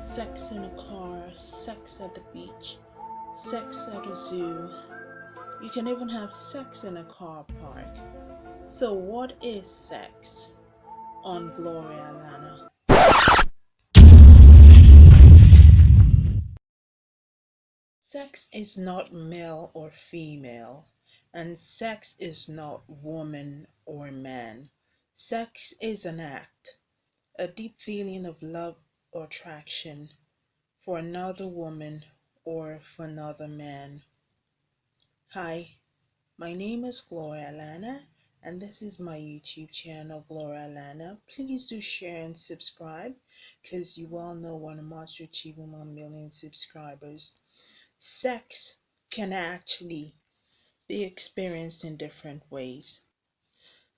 sex in a car, sex at the beach, sex at a zoo. You can even have sex in a car park. So, what is sex on Gloria Lana? Sex is not male or female, and sex is not woman or man. Sex is an act, a deep feeling of love or attraction for another woman or for another man. Hi, my name is Gloria Lana, and this is my YouTube channel, Gloria Lana. Please do share and subscribe because you all know when I'm about to achieve 1 million subscribers. Sex can actually be experienced in different ways.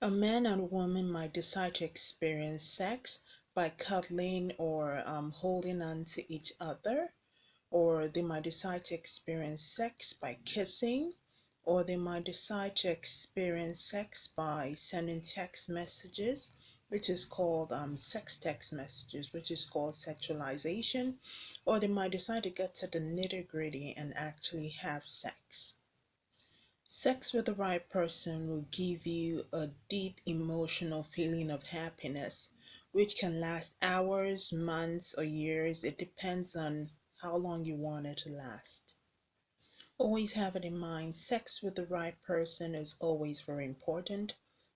A man and a woman might decide to experience sex by cuddling or um, holding on to each other, or they might decide to experience sex by kissing, or they might decide to experience sex by sending text messages, which is called um, sex text messages, which is called sexualization, or they might decide to get to the nitty gritty and actually have sex. Sex with the right person will give you a deep emotional feeling of happiness, which can last hours, months, or years. It depends on how long you want it to last. Always have it in mind sex with the right person is always very important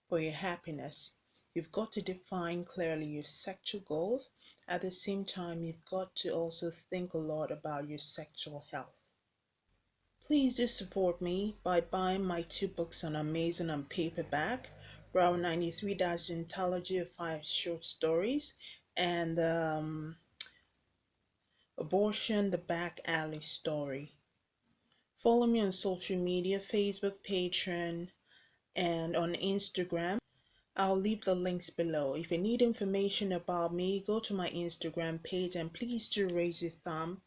for your happiness. You've got to define clearly your sexual goals. At the same time, you've got to also think a lot about your sexual health. Please do support me by buying my two books on Amazon on paperback, Bravo 93 Dash Anthology of Five Short Stories, and um, Abortion the Back Alley Story. Follow me on social media Facebook, Patreon, and on Instagram. I'll leave the links below. If you need information about me, go to my Instagram page and please do raise your thumb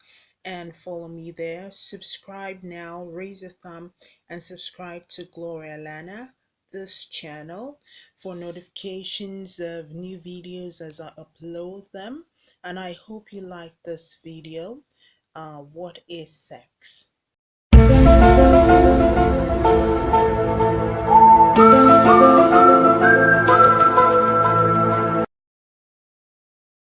and follow me there. Subscribe now, raise a thumb, and subscribe to Gloria Lana, this channel, for notifications of new videos as I upload them. And I hope you like this video. Uh, what is sex?